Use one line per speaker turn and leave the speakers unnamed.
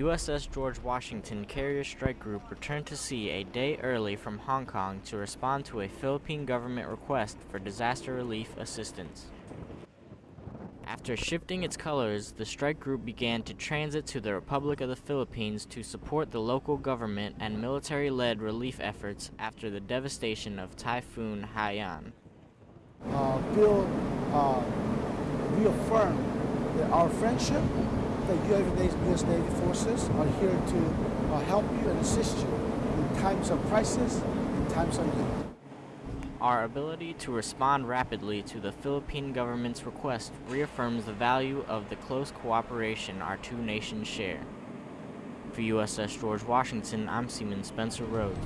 USS George Washington Carrier Strike Group returned to sea a day early from Hong Kong to respond to a Philippine government request for disaster relief assistance. After shifting its colors, the strike group began to transit to the Republic of the Philippines to support the local government and military-led relief efforts after the devastation of Typhoon Haiyan.
uh, build, uh, reaffirm that our friendship, that U.S. Navy forces are here to uh, help you and assist you in times of crisis, in times of need.
Our ability to respond rapidly to the Philippine government's request reaffirms the value of the close cooperation our two nations share. For USS George Washington, I'm Seaman Spencer Rhodes.